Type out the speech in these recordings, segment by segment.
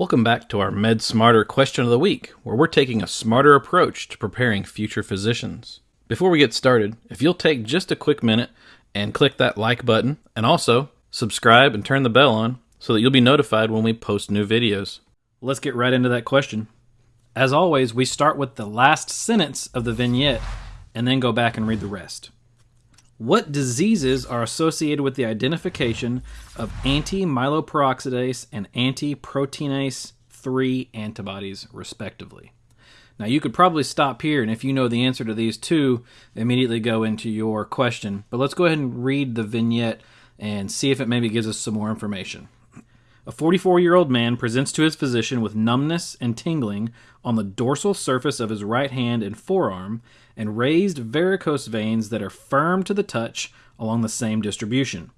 Welcome back to our Med Smarter question of the week, where we're taking a smarter approach to preparing future physicians. Before we get started, if you'll take just a quick minute and click that like button, and also subscribe and turn the bell on so that you'll be notified when we post new videos. Let's get right into that question. As always, we start with the last sentence of the vignette and then go back and read the rest. What diseases are associated with the identification of anti-myeloperoxidase and anti-proteinase 3 antibodies, respectively? Now, you could probably stop here, and if you know the answer to these two, immediately go into your question. But let's go ahead and read the vignette and see if it maybe gives us some more information. A 44 year old man presents to his physician with numbness and tingling on the dorsal surface of his right hand and forearm and raised varicose veins that are firm to the touch along the same distribution.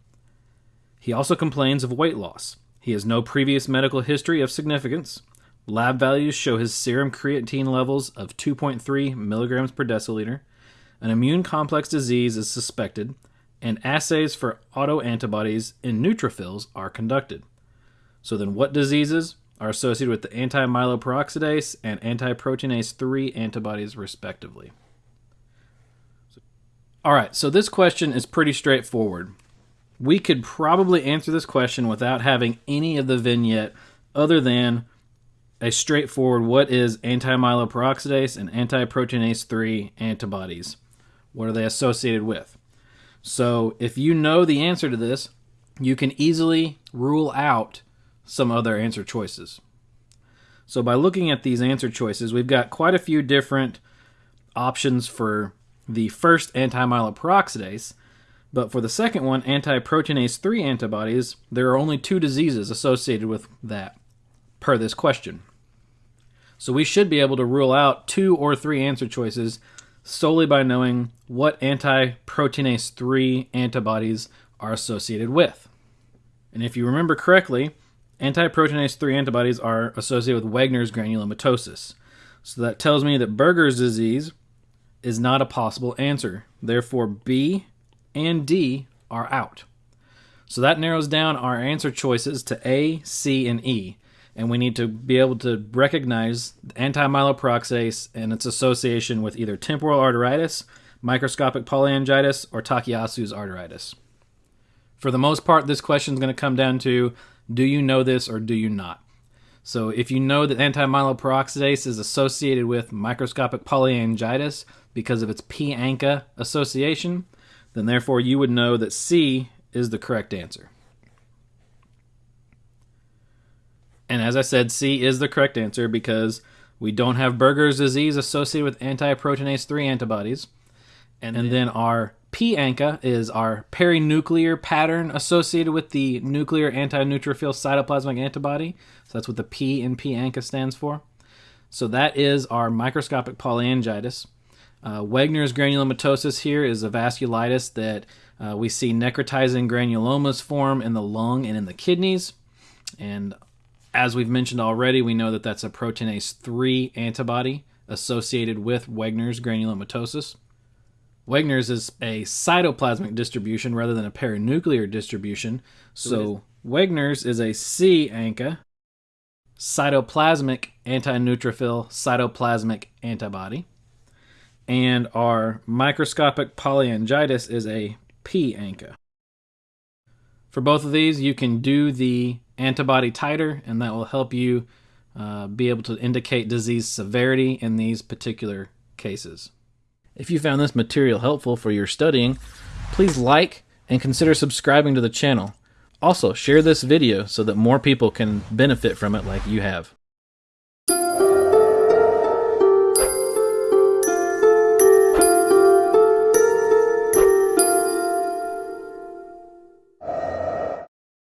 He also complains of weight loss. He has no previous medical history of significance. Lab values show his serum creatine levels of 2.3 milligrams per deciliter. An immune complex disease is suspected, and assays for autoantibodies in neutrophils are conducted. So then, what diseases are associated with the anti-myeloperoxidase and anti-proteinase 3 antibodies, respectively? All right, so this question is pretty straightforward. We could probably answer this question without having any of the vignette other than a straightforward what is anti-myeloperoxidase and anti-proteinase 3 antibodies? What are they associated with? So, if you know the answer to this, you can easily rule out some other answer choices. So, by looking at these answer choices, we've got quite a few different options for the first anti-myeloperoxidase, but for the second one, anti-proteinase 3 antibodies, there are only two diseases associated with that per this question. So we should be able to rule out two or three answer choices solely by knowing what anti-proteinase 3 antibodies are associated with. And if you remember correctly, anti-proteinase 3 antibodies are associated with Wegener's granulomatosis. So that tells me that Berger's disease is not a possible answer. Therefore, B and D are out. So that narrows down our answer choices to A, C, and E. And we need to be able to recognize anti-myeloperoxidase and its association with either temporal arteritis, microscopic polyangiitis, or Takayasu's arteritis. For the most part, this question is going to come down to do you know this or do you not? So if you know that anti-myeloperoxidase is associated with microscopic polyangiitis because of its P-ANCA association, then therefore you would know that C is the correct answer. And as I said, C is the correct answer because we don't have Berger's disease associated with anti-proteinase 3 antibodies. And, and then our P-ANCA is our perinuclear pattern associated with the nuclear anti-neutrophil cytoplasmic antibody. So that's what the P in P-ANCA stands for. So that is our microscopic polyangiitis. Uh, granulomatosis here is a vasculitis that uh, we see necrotizing granulomas form in the lung and in the kidneys. And as we've mentioned already, we know that that's a proteinase 3 antibody associated with Wegener's granulomatosis. Wegener's is a cytoplasmic distribution rather than a perinuclear distribution. So Wegener's is a C ANCA, cytoplasmic anti-neutrophil cytoplasmic antibody. And our microscopic polyangiitis is a P ANCA. For both of these, you can do the antibody titer, and that will help you uh, be able to indicate disease severity in these particular cases. If you found this material helpful for your studying, please like and consider subscribing to the channel. Also, share this video so that more people can benefit from it like you have.